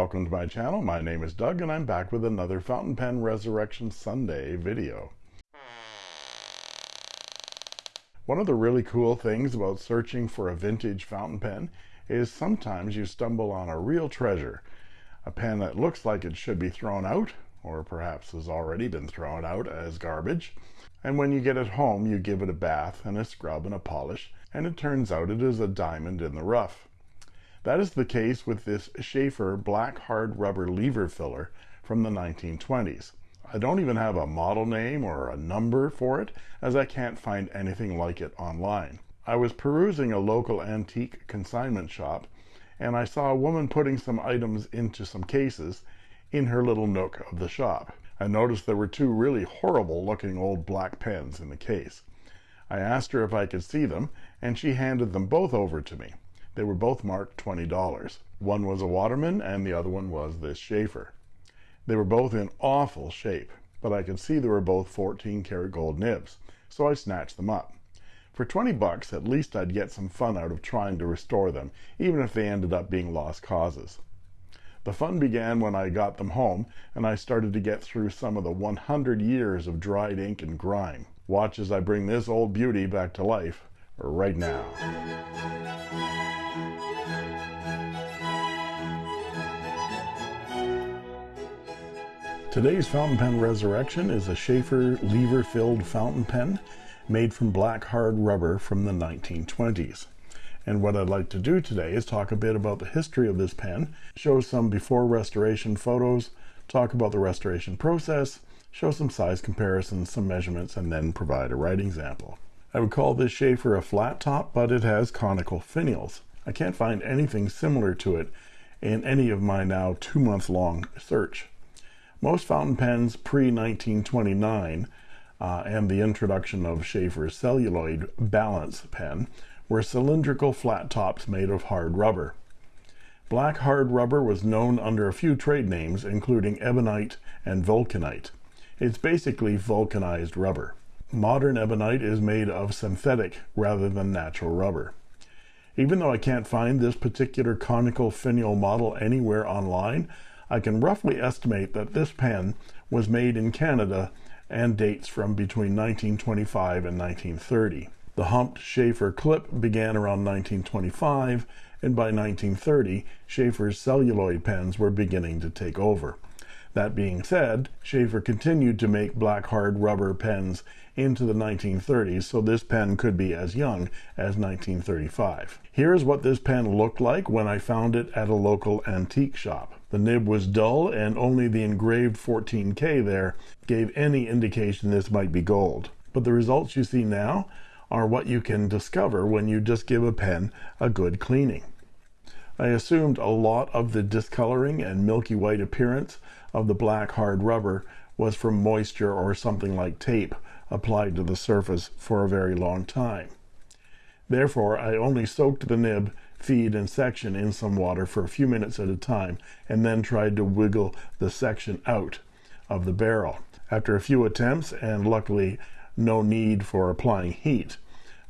Welcome to my channel. My name is Doug and I'm back with another Fountain Pen Resurrection Sunday video. One of the really cool things about searching for a vintage fountain pen is sometimes you stumble on a real treasure. A pen that looks like it should be thrown out, or perhaps has already been thrown out as garbage. And when you get it home, you give it a bath and a scrub and a polish, and it turns out it is a diamond in the rough. That is the case with this Sheaffer black hard rubber lever filler from the 1920s. I don't even have a model name or a number for it as I can't find anything like it online. I was perusing a local antique consignment shop and I saw a woman putting some items into some cases in her little nook of the shop. I noticed there were two really horrible looking old black pens in the case. I asked her if I could see them and she handed them both over to me. They were both marked $20. One was a Waterman and the other one was this Sheaffer. They were both in awful shape, but I could see they were both 14 karat gold nibs, so I snatched them up. For 20 bucks, at least I'd get some fun out of trying to restore them, even if they ended up being lost causes. The fun began when I got them home and I started to get through some of the 100 years of dried ink and grime. Watch as I bring this old beauty back to life right now. Today's fountain pen resurrection is a Sheaffer lever filled fountain pen made from black hard rubber from the 1920s. And what I'd like to do today is talk a bit about the history of this pen, show some before restoration photos, talk about the restoration process, show some size comparisons, some measurements, and then provide a writing example. I would call this Sheaffer a flat top, but it has conical finials. I can't find anything similar to it in any of my now two month long search. Most fountain pens pre-1929 uh, and the introduction of Sheaffer's celluloid balance pen were cylindrical flat tops made of hard rubber. Black hard rubber was known under a few trade names, including ebonite and vulcanite. It's basically vulcanized rubber. Modern ebonite is made of synthetic rather than natural rubber. Even though I can't find this particular conical finial model anywhere online, I can roughly estimate that this pen was made in Canada and dates from between 1925 and 1930. The humped Sheaffer clip began around 1925 and by 1930 Sheaffer's celluloid pens were beginning to take over. That being said, Sheaffer continued to make black hard rubber pens into the 1930s, so this pen could be as young as 1935. Here's what this pen looked like when I found it at a local antique shop. The nib was dull and only the engraved 14K there gave any indication this might be gold. But the results you see now are what you can discover when you just give a pen a good cleaning. I assumed a lot of the discoloring and milky white appearance of the black hard rubber was from moisture or something like tape applied to the surface for a very long time. Therefore, I only soaked the nib feed and section in some water for a few minutes at a time and then tried to wiggle the section out of the barrel. After a few attempts and luckily no need for applying heat,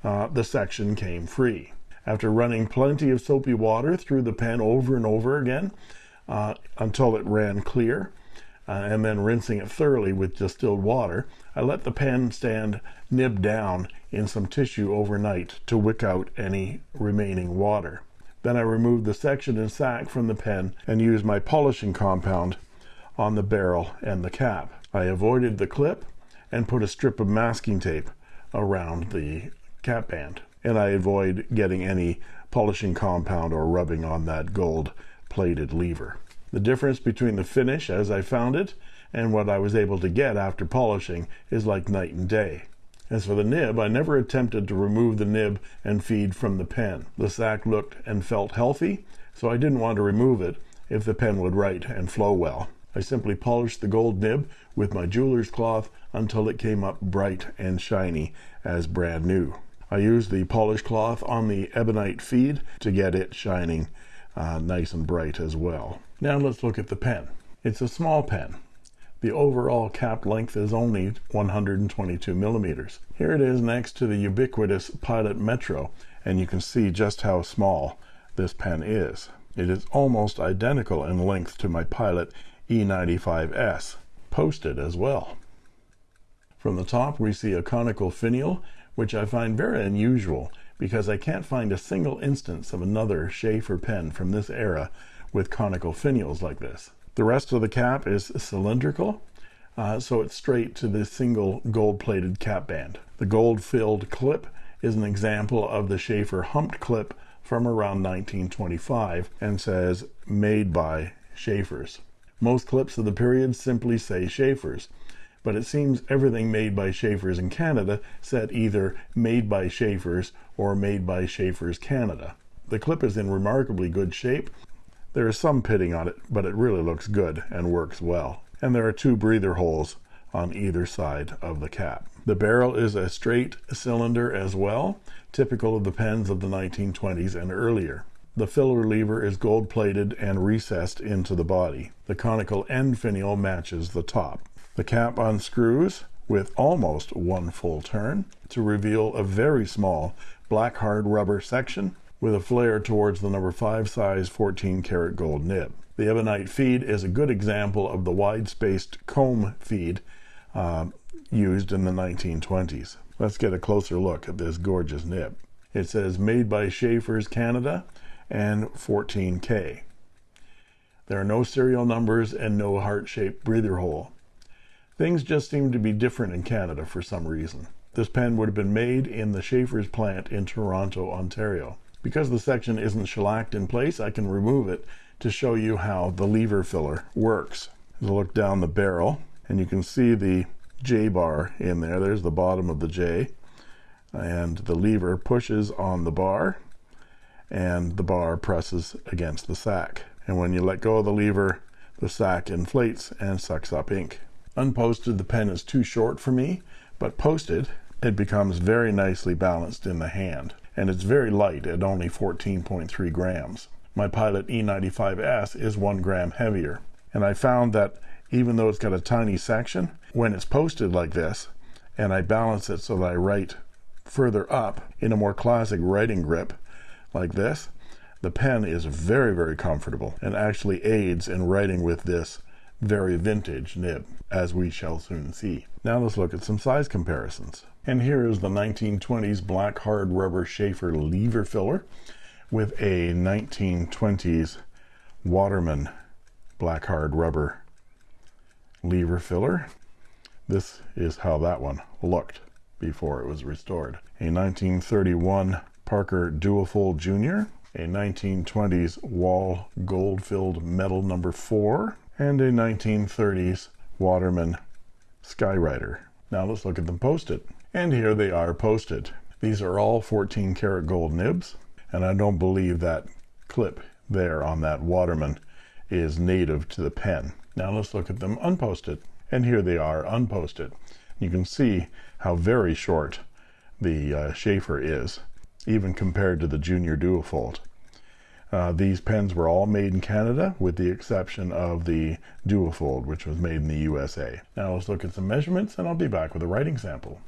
uh, the section came free. After running plenty of soapy water through the pen over and over again uh, until it ran clear, uh, and then rinsing it thoroughly with distilled water, I let the pen stand nib down in some tissue overnight to wick out any remaining water. Then I removed the section and sack from the pen and used my polishing compound on the barrel and the cap. I avoided the clip and put a strip of masking tape around the cap band. And I avoid getting any polishing compound or rubbing on that gold plated lever. The difference between the finish as I found it and what I was able to get after polishing is like night and day. As for the nib, I never attempted to remove the nib and feed from the pen. The sack looked and felt healthy, so I didn't want to remove it if the pen would write and flow well. I simply polished the gold nib with my jeweler's cloth until it came up bright and shiny as brand new. I used the polish cloth on the ebonite feed to get it shining uh, nice and bright as well. Now let's look at the pen. It's a small pen, the overall cap length is only 122 millimeters. Here it is next to the ubiquitous Pilot Metro, and you can see just how small this pen is. It is almost identical in length to my Pilot E95S, posted as well. From the top we see a conical finial, which I find very unusual because I can't find a single instance of another Sheaffer pen from this era with conical finials like this. The rest of the cap is cylindrical, uh, so it's straight to the single gold-plated cap band. The gold-filled clip is an example of the Sheaffer humped clip from around 1925 and says made by Sheaffer's. Most clips of the period simply say Sheaffers, but it seems everything made by Sheaffers in Canada said either made by Sheaffers or made by Sheaffers Canada. The clip is in remarkably good shape. There is some pitting on it, but it really looks good and works well. And there are two breather holes on either side of the cap. The barrel is a straight cylinder as well, typical of the pens of the 1920s and earlier. The filler lever is gold plated and recessed into the body. The conical end finial matches the top. The cap unscrews with almost one full turn to reveal a very small black hard rubber section with a flare towards the number 5 size 14 karat gold nib. The ebonite feed is a good example of the wide-spaced comb feed uh, used in the 1920s. Let's get a closer look at this gorgeous nib. It says made by Sheaffer's Canada and 14K. There are no serial numbers and no heart-shaped breather hole. Things just seem to be different in Canada for some reason. This pen would have been made in the Sheaffer's plant in Toronto, Ontario. Because the section isn't shellacked in place, I can remove it to show you how the lever filler works. As I look down the barrel, and you can see the J bar in there. There's the bottom of the J. And the lever pushes on the bar, and the bar presses against the sack. And when you let go of the lever, the sack inflates and sucks up ink. Unposted, the pen is too short for me, but posted, it becomes very nicely balanced in the hand. And it's very light at only 14.3 grams. My Pilot E95S is one gram heavier. And I found that even though it's got a tiny section, when it's posted like this, and I balance it so that I write further up in a more classic writing grip like this, the pen is very, very comfortable and actually aids in writing with this very vintage nib, as we shall soon see. Now let's look at some size comparisons. And here is the 1920s black hard rubber Sheaffer lever filler with a 1920s Waterman black hard rubber lever filler. This is how that one looked before it was restored. A 1931 Parker Duofold Jr., a 1920s Wahl gold-filled metal number 4, and a 1930s Waterman Skywriter. Now let's look at them posted. And here they are posted. These are all 14 karat gold nibs, and I don't believe that clip there on that Waterman is native to the pen. Now let's look at them unposted. And here they are unposted. You can see how very short the uh, Sheaffer is, even compared to the Junior Duofold. Uh, these pens were all made in Canada, with the exception of the Duofold, which was made in the USA. Now let's look at some measurements, and I'll be back with a writing sample.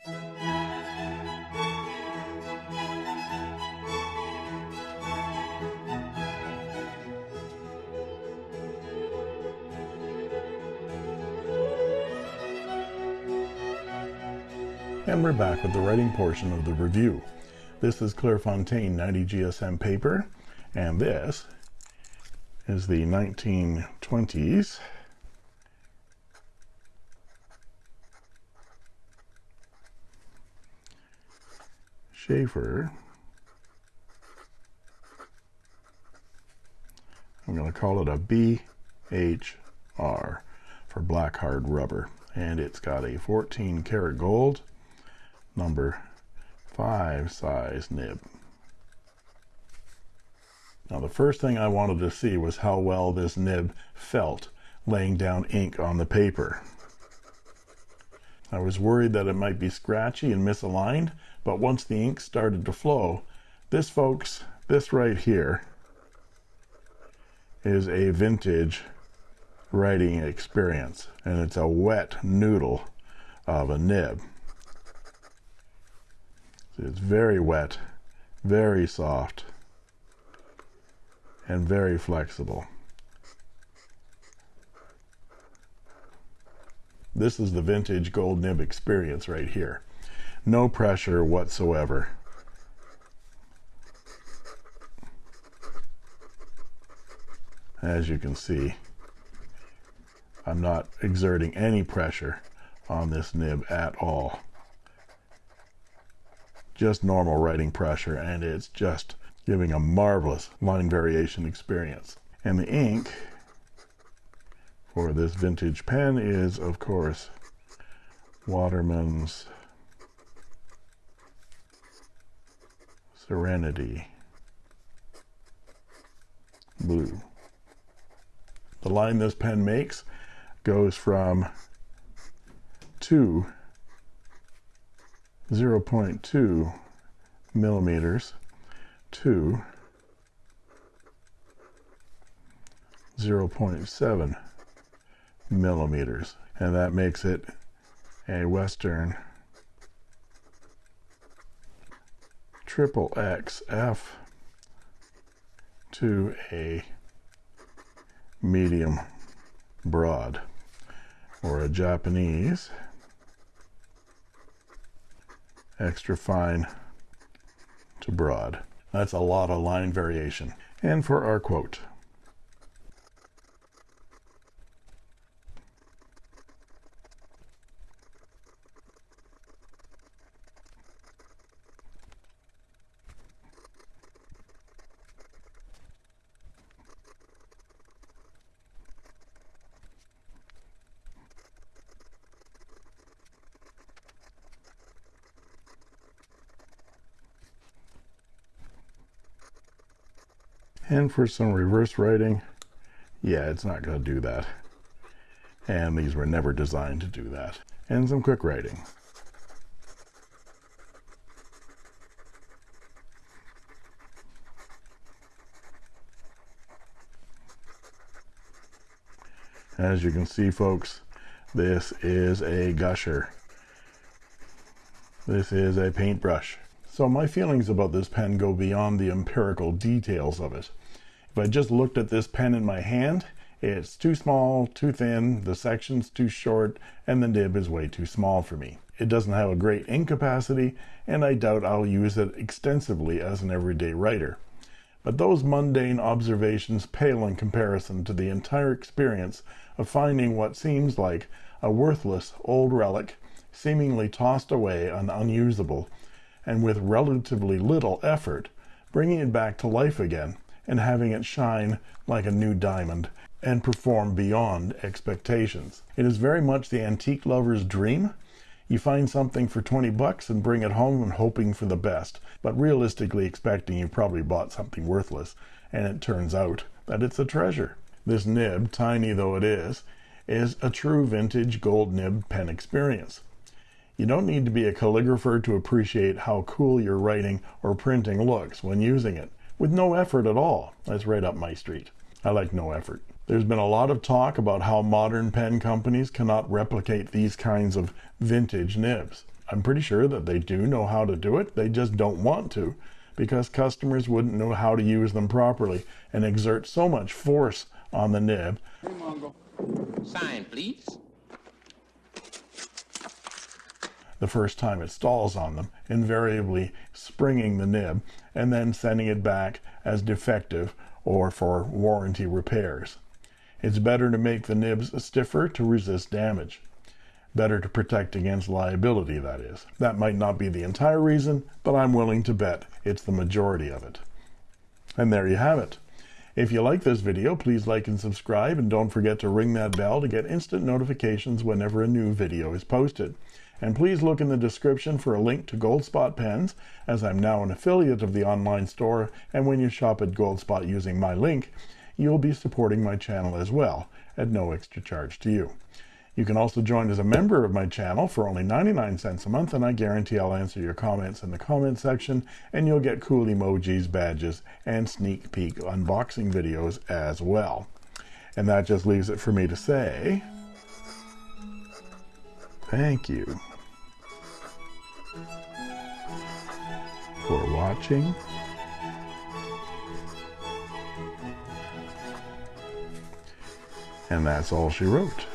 And we're back with the writing portion of the review. This is Clairefontaine 90 GSM paper, and this is the 1920s Sheaffer. I'm going to call it a BHR for black hard rubber. And it's got a 14 karat gold number 5 size nib. Now the first thing I wanted to see was how well this nib felt laying down ink on the paper. I was worried that it might be scratchy and misaligned, but once the ink started to flow, this folks, this right here, is a vintage writing experience, and it's a wet noodle of a nib. It's very wet, very soft, and very flexible. This is the vintage gold nib experience right here. No pressure whatsoever. As you can see, I'm not exerting any pressure on this nib at all. Just normal writing pressure and it's just giving a marvelous line variation experience. And the ink for this vintage pen is, of course, Waterman's Serenity Blue. The line this pen makes goes from 2 0.2 millimeters to 0.7 millimeters and that makes it a Western triple XF to a medium broad or a Japanese extra fine to broad. That's a lot of line variation. And for our quote, and for some reverse writing yeah it's not going to do that. And these were never designed to do that. And some quick writing. As you can see folks this is a gusher. This is a paintbrush. So my feelings about this pen go beyond the empirical details of it if I just looked at this pen in my hand, it's too small, too thin, the section's too short, and the nib is way too small for me. It doesn't have a great ink capacity, and I doubt I'll use it extensively as an everyday writer. But those mundane observations pale in comparison to the entire experience of finding what seems like a worthless old relic, seemingly tossed away and unusable, and with relatively little effort, bringing it back to life again and having it shine like a new diamond and perform beyond expectations. It is very much the antique lover's dream. You find something for 20 bucks and bring it home and hoping for the best, but realistically expecting you probably bought something worthless, and it turns out that it's a treasure. This nib, tiny though it is, is a true vintage gold nib pen experience. You don't need to be a calligrapher to appreciate how cool your writing or printing looks when using it with no effort at all. That's right up my street. I like no effort. There's been a lot of talk about how modern pen companies cannot replicate these kinds of vintage nibs. I'm pretty sure that they do know how to do it. They just don't want to because customers wouldn't know how to use them properly and exert so much force on the nib. Sign, please. The first time it stalls on them, invariably springing the nib and then sending it back as defective or for warranty repairs. It's better to make the nibs stiffer to resist damage. Better to protect against liability, that is. That might not be the entire reason, but I'm willing to bet it's the majority of it. And there you have it. If you like this video, please like and subscribe, and don't forget to ring that bell to get instant notifications whenever a new video is posted. And please look in the description for a link to Goldspot pens, as I'm now an affiliate of the online store, and when you shop at Goldspot using my link, you'll be supporting my channel as well, at no extra charge to you. You can also join as a member of my channel for only 99 cents a month, and I guarantee I'll answer your comments in the comment section, and you'll get cool emojis, badges, and sneak peek unboxing videos as well. And that just leaves it for me to say, thank you. for watching. And that's all she wrote.